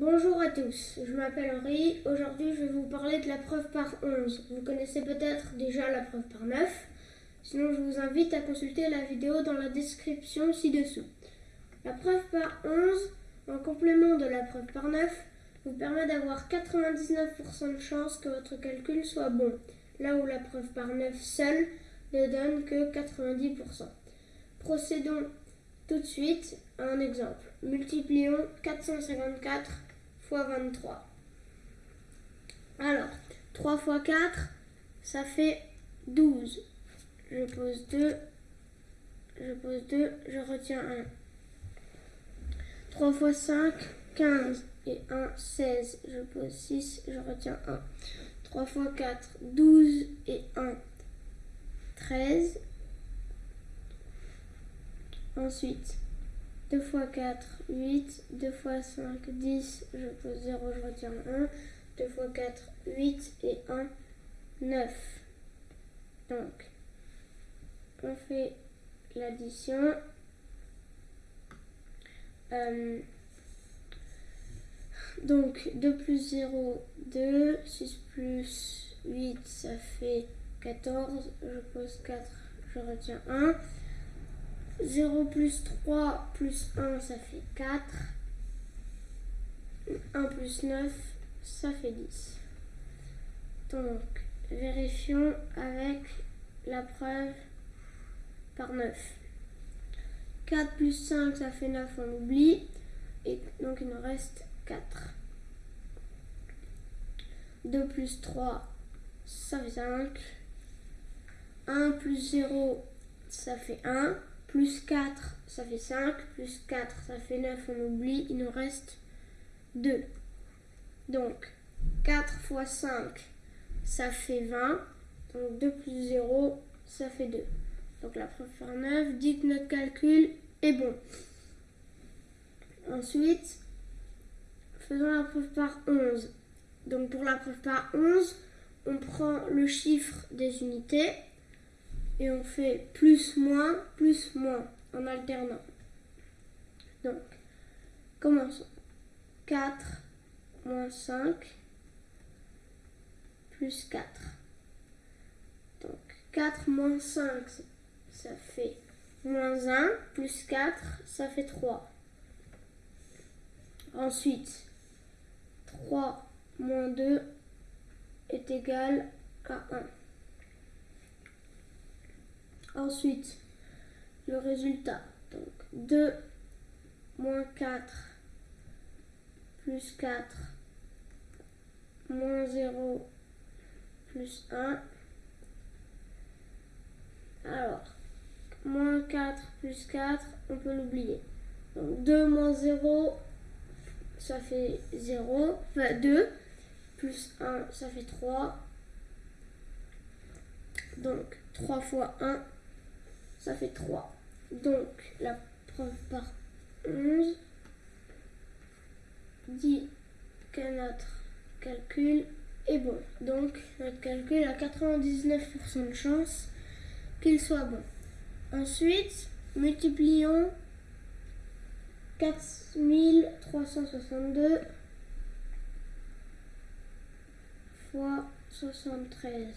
Bonjour à tous, je m'appelle Henri. Aujourd'hui, je vais vous parler de la preuve par 11. Vous connaissez peut-être déjà la preuve par 9. Sinon, je vous invite à consulter la vidéo dans la description ci-dessous. La preuve par 11, en complément de la preuve par 9, vous permet d'avoir 99% de chance que votre calcul soit bon, là où la preuve par 9 seule ne donne que 90%. Procédons tout de suite à un exemple. Multiplions 454 fois 23. Alors, 3 fois 4, ça fait 12. Je pose 2. Je pose 2, je retiens 1. 3 fois 5, 15. Et 1, 16. Je pose 6, je retiens 1. 3 fois 4, 12. Et 1, 13. Ensuite, 2 fois 4, 8. 2 fois 5, 10. Je pose 0, je retiens 1. 2 fois 4, 8. Et 1, 9. Donc, on fait l'addition. Euh, donc, 2 plus 0, 2. 6 plus 8, ça fait 14. Je pose 4, je retiens 1. 0 plus 3 plus 1, ça fait 4. 1 plus 9, ça fait 10. Donc, vérifions avec la preuve par 9. 4 plus 5, ça fait 9, on oublie. Et donc, il nous reste 4. 2 plus 3, ça fait 5. 1 plus 0, ça fait 1 plus 4, ça fait 5, plus 4, ça fait 9, on oublie, il nous reste 2. Donc, 4 fois 5, ça fait 20, donc 2 plus 0, ça fait 2. Donc la preuve par 9 dit que notre calcul est bon. Ensuite, faisons la preuve par 11. Donc pour la preuve par 11, on prend le chiffre des unités et on fait plus, moins, plus, moins en alternant. Donc, commençons. 4 moins 5 plus 4. Donc, 4 moins 5, ça fait moins 1, plus 4, ça fait 3. Ensuite, 3 moins 2 est égal à 1. Ensuite, le résultat. Donc 2 moins 4 plus 4 moins 0 plus 1. Alors, moins 4 plus 4, on peut l'oublier. Donc 2 moins 0, ça fait 0, enfin 2, plus 1, ça fait 3. Donc 3 fois 1, ça fait 3. Donc la preuve par 11 dit que notre calcul est bon. Donc notre calcul a 99% de chance qu'il soit bon. Ensuite, multiplions 4362 fois 73.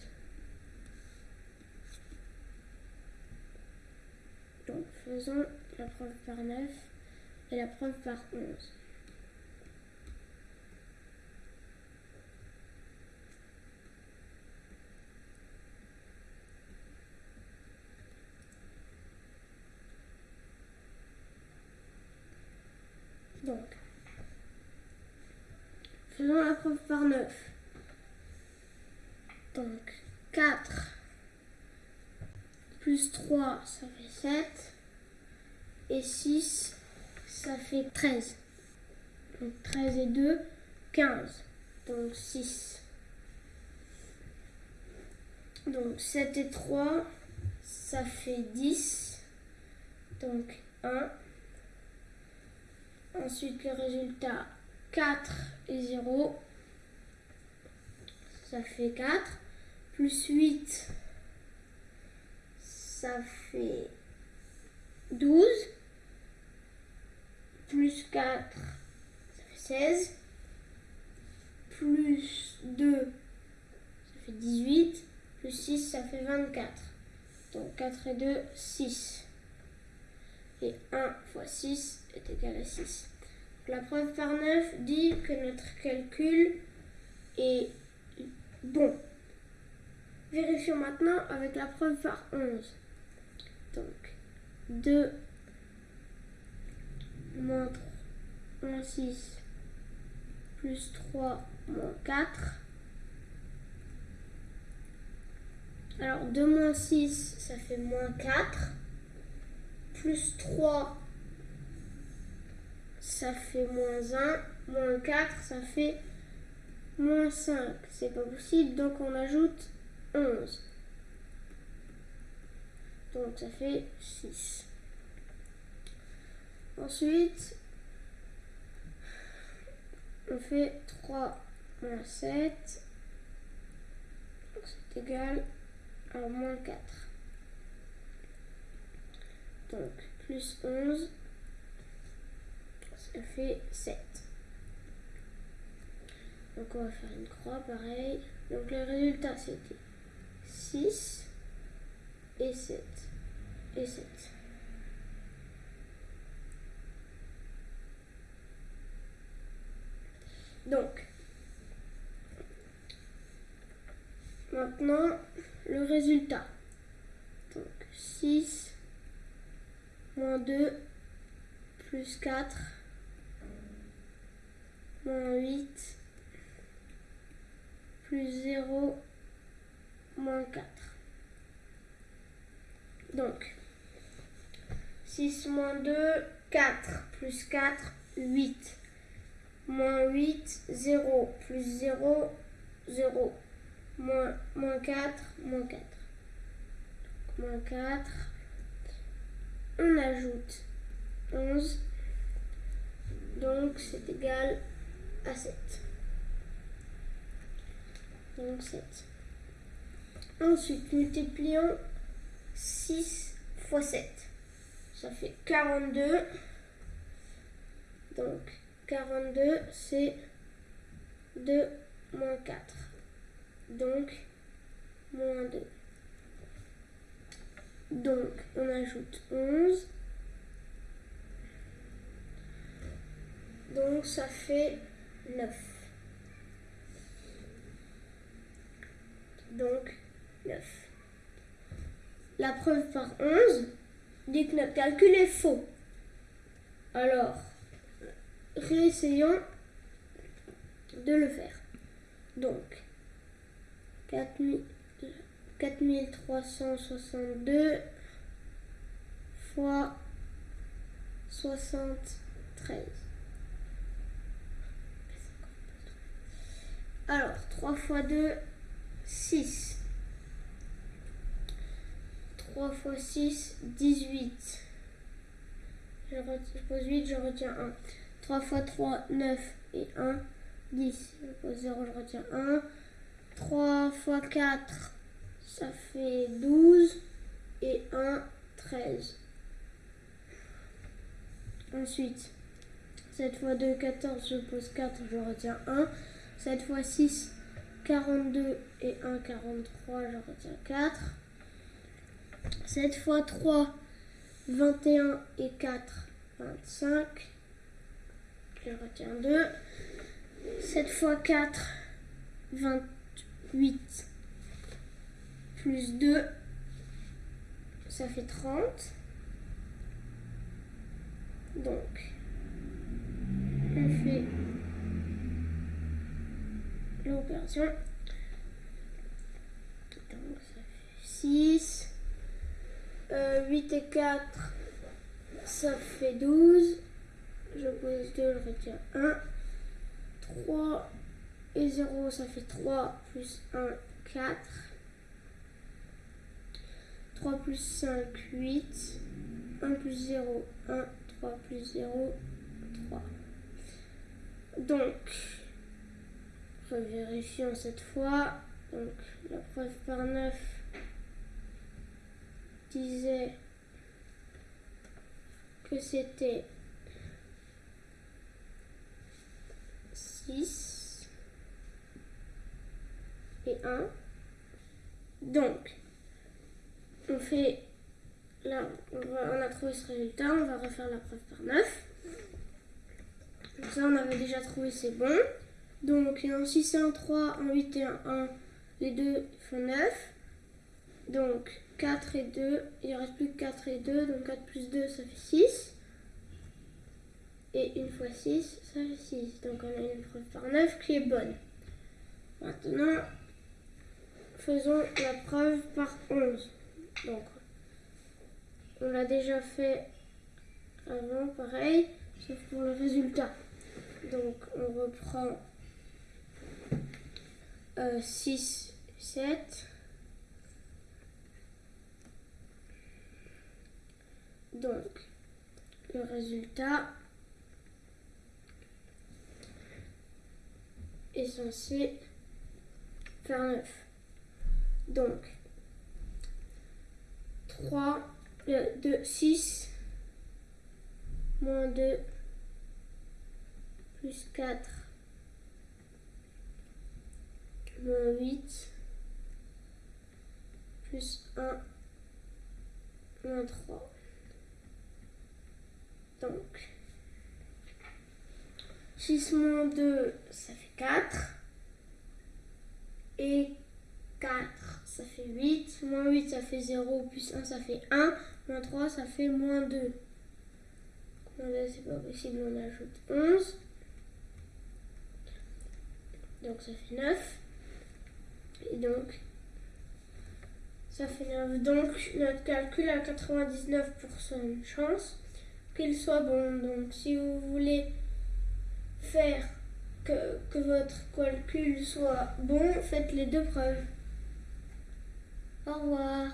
Donc faisons la preuve par 9 et la preuve par 11. Donc, faisons la preuve par 9. Donc, 4 plus 3, ça fait 7. Et 6, ça fait 13. Donc 13 et 2, 15. Donc 6. Donc 7 et 3, ça fait 10. Donc 1. Ensuite le résultat 4 et 0. Ça fait 4. Plus 8, ça fait 12. Plus 4, ça fait 16. plus 2, ça fait 18. Plus 6, ça fait 24. Donc 4 et 2, 6. Et 1 fois 6 est égal à 6. la preuve par 9 dit que notre calcul est bon. Vérifions maintenant avec la preuve par 11. Donc 2 moins 3 moins 6 plus 3 moins 4. Alors 2 moins 6, ça fait moins 4. Plus 3, ça fait moins 1. Moins 4, ça fait moins 5. C'est pas possible, donc on ajoute 11. Donc ça fait 6. Ensuite, on fait 3 moins 7. C'est égal à moins 4. Donc, plus 11, ça fait 7. Donc, on va faire une croix, pareil. Donc, le résultat, c'était 6 et 7. Et 7. Donc, maintenant, le résultat. Donc, 6 moins 2 plus 4 moins 8 plus 0 moins 4. Donc, 6 moins 2, 4 plus 4, 8 moins 8, 0, plus 0, 0, moins, moins 4, moins 4. moins 4, on ajoute 11, donc c'est égal à 7. Donc 7. Ensuite, multiplions 6 fois 7. Ça fait 42. Donc 42, c'est 2 moins 4. Donc, moins 2. Donc, on ajoute 11. Donc, ça fait 9. Donc, 9. La preuve par 11 dit que notre calcul est faux. Alors, réessayons de le faire. Donc, 4362 fois 73. Alors, 3 fois 2, 6. 3 fois 6, 18. Je, pose 8, je retiens 1. 3 fois 3, 9 et 1, 10. Je pose 0, je retiens 1. 3 fois 4, ça fait 12. Et 1, 13. Ensuite, 7 fois 2, 14, je pose 4, je retiens 1. 7 fois 6, 42 et 1, 43, je retiens 4. 7 fois 3, 21 et 4, 25 je retiens 2. 7 fois 4, 28 plus 2, ça fait 30. Donc, on fait l'opération. Donc, ça fait 6. 8 et 4, ça fait 12 je pose 2, je retiens 1. 3 et 0, ça fait 3 plus 1, 4. 3 plus 5, 8. 1 plus 0, 1. 3 plus 0, 3. Donc, revérifions cette fois. Donc, la preuve par 9 disait que c'était 6. 1. Donc, on fait, là, on, on, a ce résultat, on va refaire la preuve par 9. Donc ça, on avait déjà trouvé, c'est bon. Donc, en 6 et en 3, en 8 et en 1, les deux font 9. Donc, 4 et 2, il ne reste plus que 4 et 2, donc 4 plus 2, ça fait 6. Et une fois 6, ça fait 6. Donc on a une preuve par 9 qui est bonne. Maintenant, faisons la preuve par 11. Donc, on l'a déjà fait avant, pareil, sauf pour le résultat. Donc, on reprend euh, 6, 7. Donc, le résultat est censé faire 9. Donc, 3, 2, 6, moins 2, plus 4, moins 8, plus 1, moins 3. Donc, 6 moins 2, ça fait 4. Et 4, ça fait 8. Moins 8, ça fait 0. Plus 1, ça fait 1. Moins 3, ça fait moins 2. Moins 2, c'est pas possible, on ajoute 11. Donc ça fait 9. Et donc, ça fait 9. Donc, notre calcul a 99% de chance qu'il soit bon. Donc, si vous voulez faire que, que votre calcul soit bon, faites les deux preuves. Au revoir.